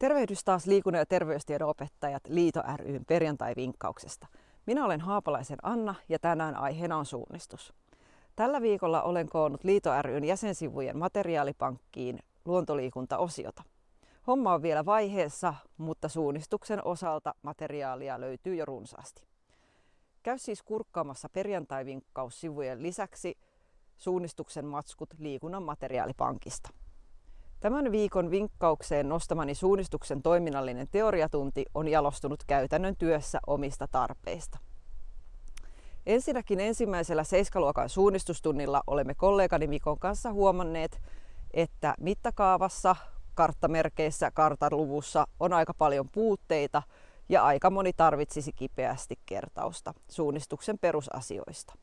Tervehdys taas liikunnan ja terveystiedon opettajat Liito ryn perjantai-vinkkauksesta. Minä olen Haapalaisen Anna ja tänään aiheena on suunnistus. Tällä viikolla olen koonnut Liito ryn jäsensivujen materiaalipankkiin luontoliikuntaosiota. Homma on vielä vaiheessa, mutta suunnistuksen osalta materiaalia löytyy jo runsaasti. Käy siis kurkkaamassa perjantai-vinkkaussivujen lisäksi suunnistuksen matskut liikunnan materiaalipankista. Tämän viikon vinkkaukseen nostamani suunnistuksen toiminnallinen teoriatunti on jalostunut käytännön työssä omista tarpeista. Ensinnäkin ensimmäisellä seiskaluokan suunnistustunnilla olemme kollegani Mikon kanssa huomanneet, että mittakaavassa, karttamerkeissä, kartaluvussa on aika paljon puutteita ja aika moni tarvitsisi kipeästi kertausta suunnistuksen perusasioista.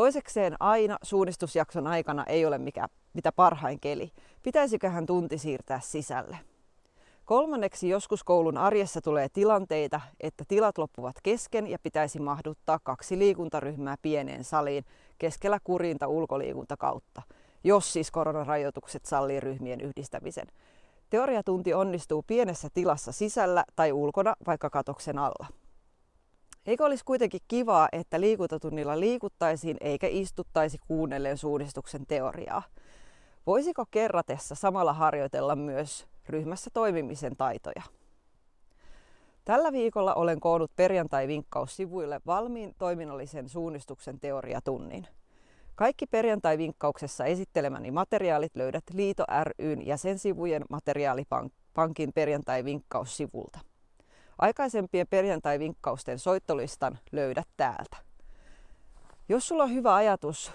Toisekseen aina suunnistusjakson aikana ei ole mikä, mitä parhain keli. Pitäisiköhän tunti siirtää sisälle? Kolmanneksi joskus koulun arjessa tulee tilanteita, että tilat loppuvat kesken ja pitäisi mahduttaa kaksi liikuntaryhmää pieneen saliin keskellä kurinta ulkoliikunta kautta, jos siis koronarajoitukset sallii ryhmien yhdistämisen. Teoriatunti onnistuu pienessä tilassa sisällä tai ulkona vaikka katoksen alla. Eikö olisi kuitenkin kivaa, että liikuntatunnilla liikuttaisiin eikä istuttaisi kuunnellen suunnistuksen teoriaa? Voisiko kerratessa samalla harjoitella myös ryhmässä toimimisen taitoja? Tällä viikolla olen koonnut perjantai-vinkkaussivuille valmiin toiminnallisen suunnistuksen teoriatunnin. Kaikki perjantai-vinkkauksessa esittelemäni materiaalit löydät Liito ryn jäsensivujen materiaalipankin perjantai-vinkkaussivulta. Aikaisempien perjantai-vinkkausten soittolistan löydät täältä. Jos sulla on hyvä ajatus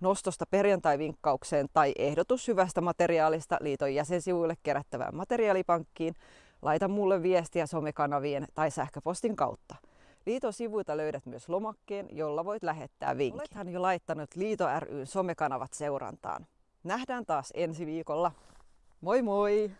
nostosta perjantai-vinkkaukseen tai ehdotus hyvästä materiaalista liiton jäsensivuille kerättävään materiaalipankkiin, laita mulle viestiä somekanavien tai sähköpostin kautta. Liiton sivuilta löydät myös lomakkeen, jolla voit lähettää vinkin. Olethan jo laittanut Liito ryn somekanavat seurantaan. Nähdään taas ensi viikolla. Moi moi!